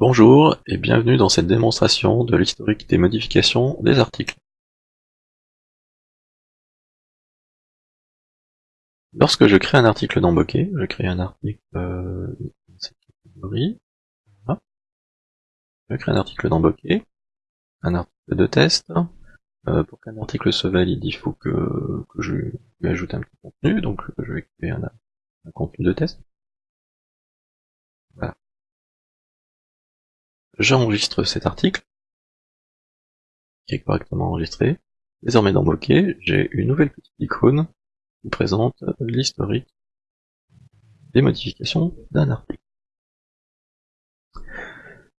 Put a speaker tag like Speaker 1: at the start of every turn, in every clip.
Speaker 1: Bonjour et bienvenue dans cette démonstration de l'historique des modifications des articles. Lorsque je crée un article dans Bokeh, je crée un article dans cette catégorie, je crée un article dans Bokeh, un article de test, euh, pour qu'un article se valide, il faut que, je lui ajoute un petit contenu, donc je vais créer un contenu de test. J'enregistre cet article, qui est correctement enregistré. Désormais dans Bokeh, j'ai une nouvelle petite icône qui présente l'historique des modifications d'un article.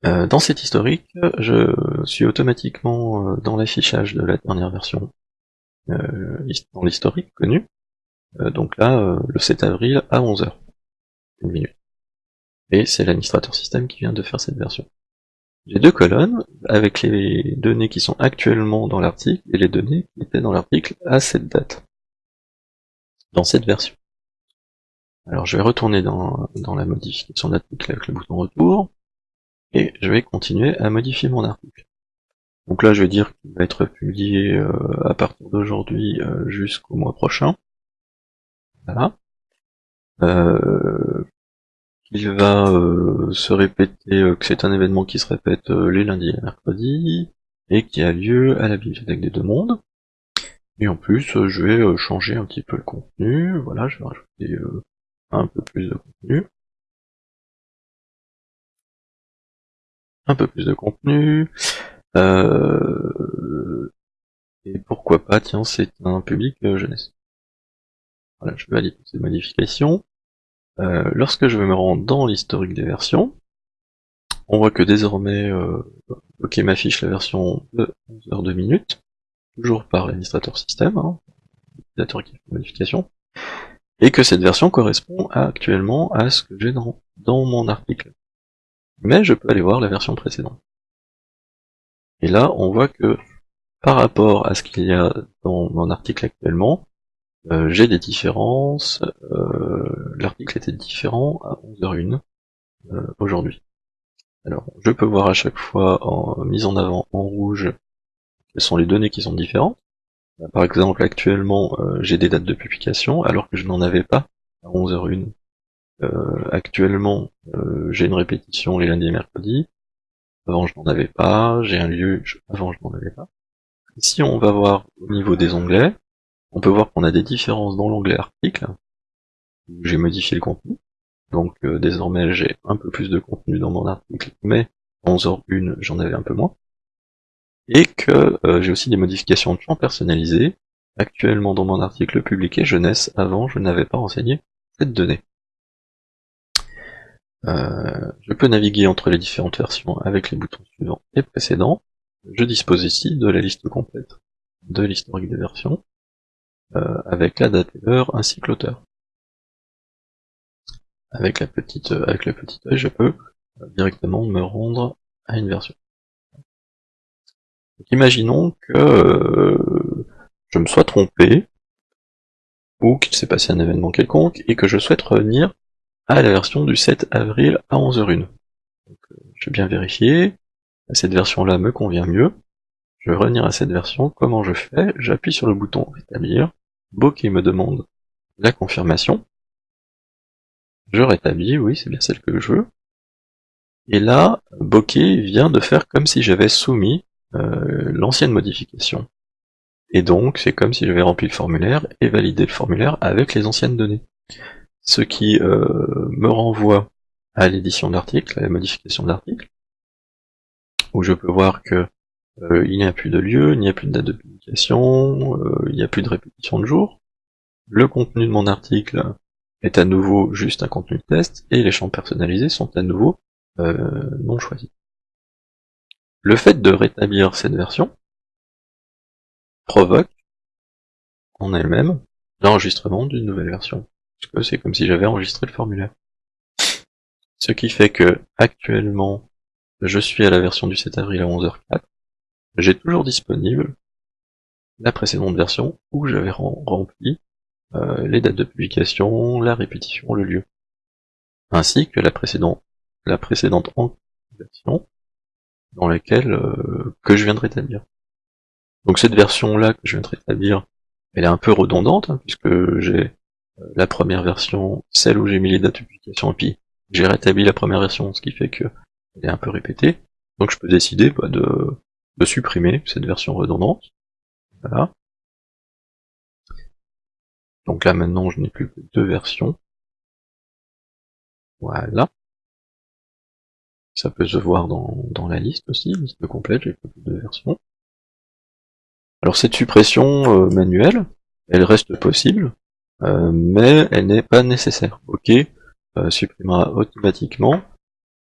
Speaker 1: Euh, dans cet historique, je suis automatiquement euh, dans l'affichage de la dernière version euh, dans l'historique connu. donc là, le 7 avril à 11h. Une minute. Et c'est l'administrateur système qui vient de faire cette version. J'ai deux colonnes avec les données qui sont actuellement dans l'article et les données qui étaient dans l'article à cette date, dans cette version. Alors je vais retourner dans, dans la modification d'article avec le bouton retour, et je vais continuer à modifier mon article. Donc là je vais dire qu'il va être publié euh, à partir d'aujourd'hui euh, jusqu'au mois prochain. Voilà. Euh, il va euh, se répéter euh, que c'est un événement qui se répète euh, les lundis et mercredis, et qui a lieu à la bibliothèque des deux mondes. Et en plus, je vais changer un petit peu le contenu, voilà, je vais rajouter un peu plus de contenu. Un peu plus de contenu. Et pourquoi pas, tiens, c'est un public jeunesse. Voilà, je valide ces modifications. Euh, lorsque je vais me rendre dans l'historique des versions, on voit que désormais, euh, OK m'affiche la version de 11 h 2 minutes, toujours par l'administrateur système, hein, l'utilisateur qui fait modification, et que cette version correspond actuellement à ce que j'ai dans, dans mon article. Mais je peux aller voir la version précédente. Et là, on voit que par rapport à ce qu'il y a dans mon article actuellement, euh, j'ai des différences, euh, l'article était différent à 11h01 euh, aujourd'hui. Alors, je peux voir à chaque fois en mise en avant en rouge quelles sont les données qui sont différentes. Par exemple, actuellement, j'ai des dates de publication alors que je n'en avais pas à 11h01. actuellement, j'ai une répétition les lundis et mercredis. Avant, je n'en avais pas. J'ai un lieu, avant, je n'en avais pas. Ici, on va voir au niveau des onglets, on peut voir qu'on a des différences dans l'onglet article, où j'ai modifié le contenu. Donc euh, désormais j'ai un peu plus de contenu dans mon article, mais en 11h1 j'en avais un peu moins. Et que euh, j'ai aussi des modifications de champs personnalisés. Actuellement dans mon article publié jeunesse, avant je n'avais pas renseigné cette donnée. Euh, je peux naviguer entre les différentes versions avec les boutons suivants et précédents. Je dispose ici de la liste complète de l'historique des versions. Euh, avec la date et l'heure ainsi que l'auteur. Avec la petite euh, avec le petit œil, je peux euh, directement me rendre à une version. imaginons que je me sois trompé, ou qu'il s'est passé un événement quelconque, et que je souhaite revenir à la version du 7 avril à 11h01. je vais bien vérifier, cette version-là me convient mieux, je vais revenir à cette version, comment je fais? J'appuie sur le bouton rétablir, Bokeh me demande la confirmation. Je rétablis, oui, c'est bien celle que je veux. Et là, Bokeh vient de faire comme si j'avais soumis euh, l'ancienne modification. Et donc, c'est comme si j'avais rempli le formulaire et validé le formulaire avec les anciennes données. Ce qui euh, me renvoie à l'édition de à la modification de où je peux voir que euh, il n'y a plus de lieu, il n'y a plus de date de publication, euh, il n'y a plus de répétition de jour. Le contenu de mon article est à nouveau juste un contenu de test, et les champs personnalisés sont à nouveau euh, non choisis. Le fait de rétablir cette version provoque en elle-même l'enregistrement d'une nouvelle version, parce que c'est comme si j'avais enregistré le formulaire. Ce qui fait que actuellement je suis à la version du 7 avril à 11h04, j'ai toujours disponible la précédente version où j'avais rempli euh, les dates de publication, la répétition, le lieu, ainsi que la précédente, la précédente version dans laquelle euh, que je viens de rétablir. Donc cette version-là que je viens de rétablir, elle est un peu redondante, hein, puisque j'ai euh, la première version, celle où j'ai mis les dates de publication, et puis j'ai rétabli la première version, ce qui fait que elle est un peu répétée. Donc je peux décider bah, de, de supprimer cette version redondante. Voilà. Donc là maintenant je n'ai plus que deux versions. Voilà. Ça peut se voir dans, dans la liste aussi, liste complète, j'ai plus que deux versions. Alors cette suppression euh, manuelle, elle reste possible, euh, mais elle n'est pas nécessaire. Ok, euh, supprimera automatiquement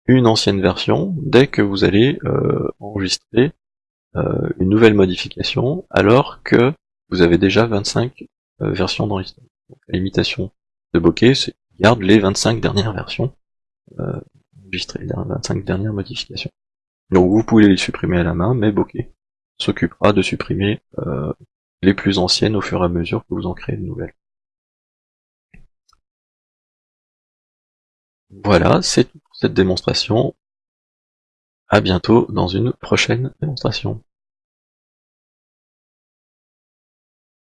Speaker 1: une ancienne version dès que vous allez enregistrer une nouvelle modification, alors que vous avez déjà 25 versions dans l'histoire. La limitation de bokeh, c'est garde les 25 dernières versions enregistrées, les 25 dernières modifications. Donc vous pouvez les supprimer à la main, mais bokeh s'occupera de supprimer euh, les plus anciennes au fur et à mesure que vous en créez de nouvelles. Voilà, c'est tout pour cette démonstration. À bientôt dans une prochaine démonstration.